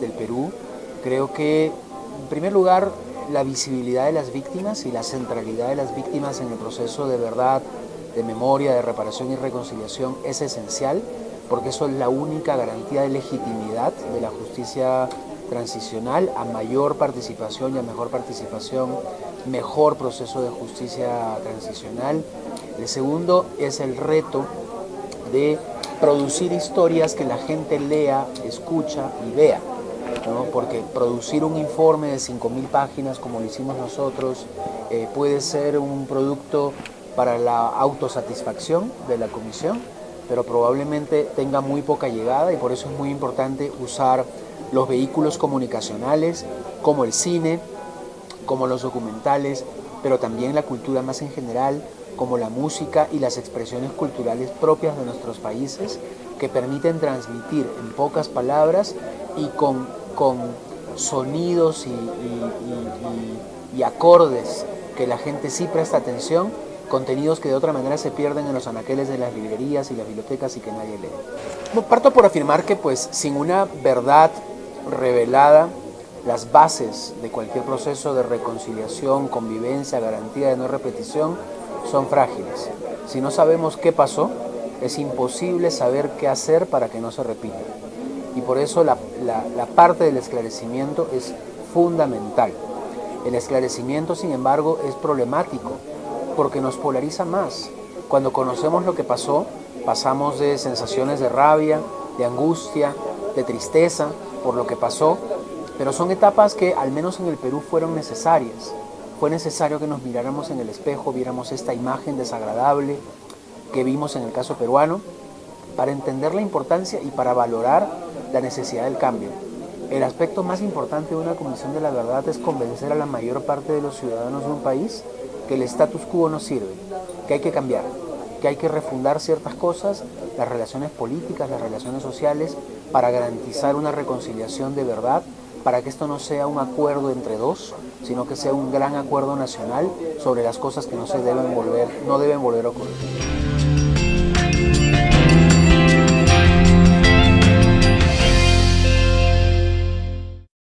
del Perú, creo que, en primer lugar, la visibilidad de las víctimas y la centralidad de las víctimas en el proceso de verdad, de memoria, de reparación y reconciliación es esencial, porque eso es la única garantía de legitimidad de la justicia transicional, a mayor participación y a mejor participación, mejor proceso de justicia transicional. El segundo es el reto de producir historias que la gente lea, escucha y vea. Porque producir un informe de 5.000 páginas como lo hicimos nosotros eh, puede ser un producto para la autosatisfacción de la comisión, pero probablemente tenga muy poca llegada y por eso es muy importante usar los vehículos comunicacionales como el cine, como los documentales, pero también la cultura más en general, como la música y las expresiones culturales propias de nuestros países que permiten transmitir en pocas palabras y con, con sonidos y, acordes que la gente sí presta atención, contenidos que de otra manera se pierden en los anaqueles de las librerías y las bibliotecas y que nadie lee. Parto por afirmar que pues sin una verdad revelada, las bases de cualquier proceso de reconciliación, convivencia, garantía de no repetición son frágiles. Si no sabemos qué pasó, es imposible saber qué hacer para que no se repita. Y por eso la, parte del esclarecimiento es fundamental. El esclarecimiento, sin embargo, es problemático porque nos polariza más. Cuando conocemos lo que pasó, pasamos de sensaciones de rabia, de angustia, de tristeza por lo que pasó, pero son etapas que al menos en el Perú fueron necesarias. Fue necesario que nos miráramos en el espejo, viéramos esta imagen desagradable que vimos en el caso peruano, para entender la importancia y para valorar la necesidad del cambio. El aspecto más importante de una comisión de la verdad es convencer a la mayor parte de los ciudadanos de un país que el status quo no sirve, que hay que cambiar, que hay que refundar ciertas cosas, las relaciones políticas, las relaciones sociales, para garantizar una reconciliación de verdad para que esto no sea un acuerdo entre dos, sino que sea un gran acuerdo nacional sobre las cosas que no se deben volver, no deben volver a ocurrir.